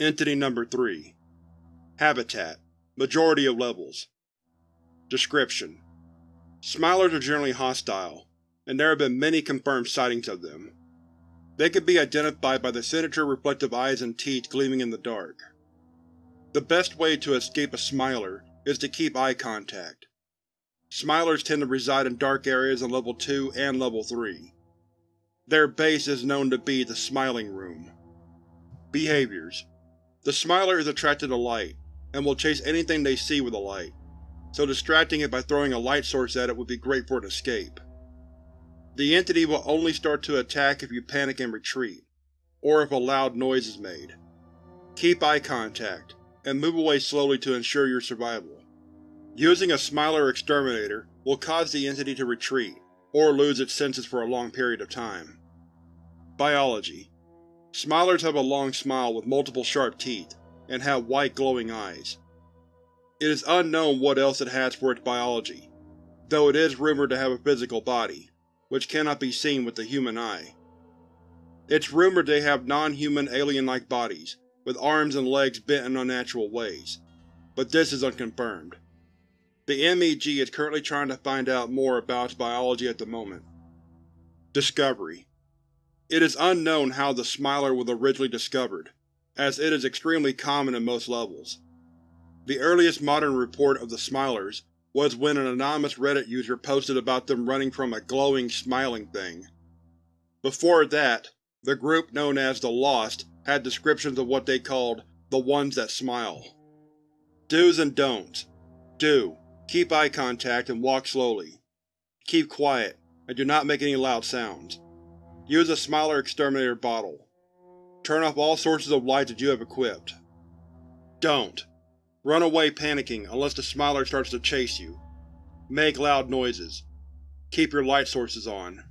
Entity Number 3 Habitat: Majority of levels Description: Smilers are generally hostile, and there have been many confirmed sightings of them. They can be identified by the signature-reflective eyes and teeth gleaming in the dark. The best way to escape a Smiler is to keep eye contact. Smilers tend to reside in dark areas on Level 2 and Level 3. Their base is known to be the Smiling Room. Behaviors The Smiler is attracted to light, and will chase anything they see with a light, so distracting it by throwing a light source at it would be great for an escape. The entity will only start to attack if you panic and retreat, or if a loud noise is made. Keep eye contact, and move away slowly to ensure your survival. Using a Smiler Exterminator will cause the entity to retreat, or lose its senses for a long period of time. Biology Smilers have a long smile with multiple sharp teeth, and have white glowing eyes. It is unknown what else it has for its biology, though it is rumored to have a physical body, which cannot be seen with the human eye. It's rumored they have non-human alien-like bodies, with arms and legs bent in unnatural ways, but this is unconfirmed. The MEG is currently trying to find out more about its biology at the moment. Discovery It is unknown how the Smiler was originally discovered, as it is extremely common in most levels. The earliest modern report of the Smilers was when an anonymous Reddit user posted about them running from a glowing, smiling thing. Before that, the group known as the Lost had descriptions of what they called the ones that smile. Do's and don'ts. Do. Keep eye contact and walk slowly. Keep quiet, and do not make any loud sounds. Use a Smiler Exterminator bottle. Turn off all sources of light that you have equipped. Don't. Run away panicking unless the Smiler starts to chase you. Make loud noises. Keep your light sources on.